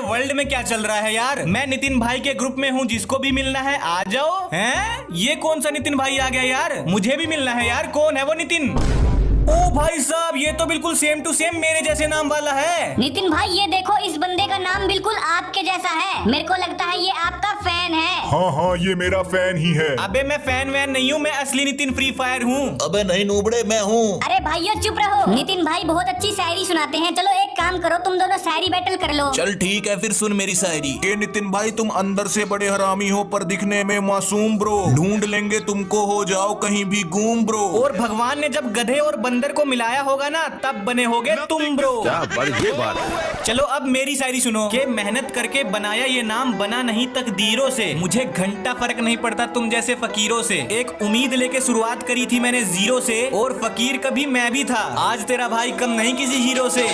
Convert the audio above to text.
World में क्या चल रहा है यार? मैं नितिन भाई के ग्रुप में हूँ, जिसको भी मिलना है, आ जाओ। हैं? ये कौन सा नितिन भाई आ गया यार? मुझे भी मिलना है यार। कौन है वो नितिन? ओ भाई साहब, ये तो बिल्कुल सेम टू सेम मेरे जैसे नाम वाला है। नितिन भाई, ये देखो, इस बंदे का नाम बिल्कुल आपके जैसा है। मेरे को लगता है ये आपका फ़ैन है। हाँ हाँ ये मेरा फ़ैन ही है। अबे मैं फ़ैन वैन नहीं हूँ मैं असली नितिन फ्री फायर हूँ। अबे नहीं नूबड़े मैं हूँ। अरे भाइयों चुप रहो। नितिन भाई बहुत अच्छी शायरी सुनाते हैं। चलो एक काम करो तुम दोनों शायरी बैटल कर लो। चल ठीक है फिर सुन मेरी शायरी। के नितिन भाई तुम अंदर से बड़े हरामी हो पर दिखने में मासूम ब्रो। ढूंढ लेंगे तुमको हो जाओ कहीं भी घूम ब्रो। और भगवान ने जब गधे और बंदर को मिलाया होगा ना तब बने होगे तुम ब्रो। क्या बड़ी ये बात है। चलो अब मेरी शायरी सुनो। के मेहनत करके बनाया ये नाम बना नहीं तकदीरों से। मुझे घंटा फ़र्क नहीं पड़ता तुम जैसे फकीरों से। एक उम्मीद लेके शुरुआत करी थी मैंने ज़ीरो से और फकीर कभी मैं भी था। आज तेरा भाई कम नहीं किसी हीरो से।